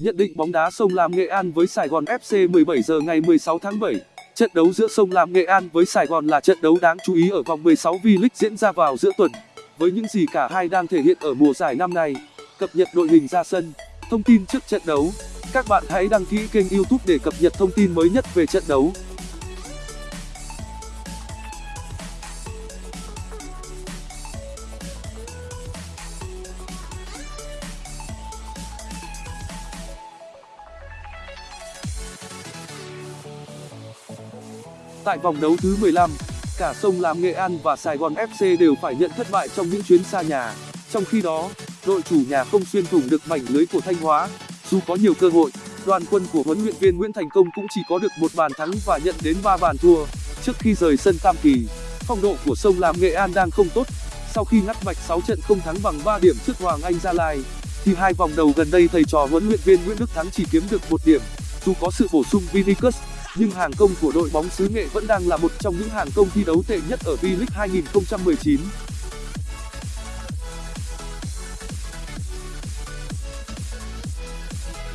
Nhận định bóng đá sông Lam Nghệ An với Sài Gòn FC 17 giờ ngày 16 tháng 7. Trận đấu giữa sông Lam Nghệ An với Sài Gòn là trận đấu đáng chú ý ở vòng 16 V-League diễn ra vào giữa tuần. Với những gì cả hai đang thể hiện ở mùa giải năm nay, cập nhật đội hình ra sân, thông tin trước trận đấu, các bạn hãy đăng ký kênh YouTube để cập nhật thông tin mới nhất về trận đấu. Tại vòng đấu thứ 15, cả sông Lam Nghệ An và Sài Gòn FC đều phải nhận thất bại trong những chuyến xa nhà. Trong khi đó, đội chủ nhà không xuyên thủng được mảnh lưới của Thanh Hóa. Dù có nhiều cơ hội, đoàn quân của huấn luyện viên Nguyễn Thành Công cũng chỉ có được một bàn thắng và nhận đến 3 bàn thua. Trước khi rời sân Tam Kỳ, phong độ của sông Lam Nghệ An đang không tốt. Sau khi ngắt mạch 6 trận không thắng bằng 3 điểm trước Hoàng Anh Gia Lai, thì hai vòng đầu gần đây thầy trò huấn luyện viên Nguyễn Đức Thắng chỉ kiếm được một điểm. Dù có sự bổ sung Vinicius, nhưng hàng công của đội bóng xứ Nghệ vẫn đang là một trong những hàng công thi đấu tệ nhất ở V-League 2019.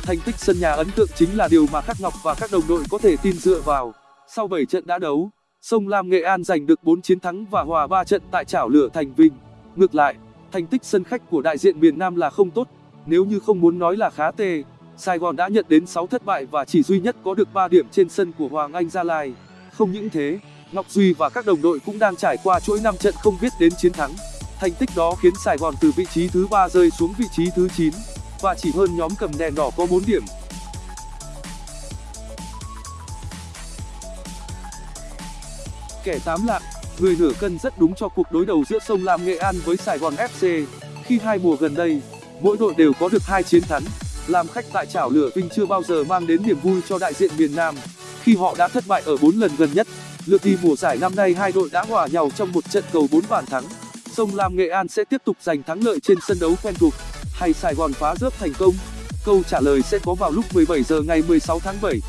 Thành tích sân nhà ấn tượng chính là điều mà Khắc Ngọc và các đồng đội có thể tin dựa vào. Sau 7 trận đã đấu, sông Lam Nghệ An giành được 4 chiến thắng và hòa 3 trận tại chảo lửa Thành Vinh. Ngược lại, thành tích sân khách của đại diện miền Nam là không tốt, nếu như không muốn nói là khá tệ. Sài Gòn đã nhận đến 6 thất bại và chỉ duy nhất có được 3 điểm trên sân của Hoàng Anh Gia Lai. Không những thế, Ngọc Duy và các đồng đội cũng đang trải qua chuỗi 5 trận không biết đến chiến thắng. Thành tích đó khiến Sài Gòn từ vị trí thứ 3 rơi xuống vị trí thứ 9 và chỉ hơn nhóm cầm đèn đỏ có 4 điểm. Kẻ tám lạng, người nửa cân rất đúng cho cuộc đối đầu giữa sông Lam Nghệ An với Sài Gòn FC. Khi hai mùa gần đây, mỗi đội đều có được hai chiến thắng làm khách tại chảo lửa vinh chưa bao giờ mang đến niềm vui cho đại diện miền nam. Khi họ đã thất bại ở lần gần nhất, lượt đi mùa giải năm nay hai đội đã hòa nhau trong một trận cầu bàn thắng. Sông lam nghệ an sẽ tiếp tục giành thắng lợi trên sân đấu quen thuộc, hay sài gòn phá rớp thành công? Câu trả lời sẽ có vào lúc 17 giờ ngày 16 tháng 7.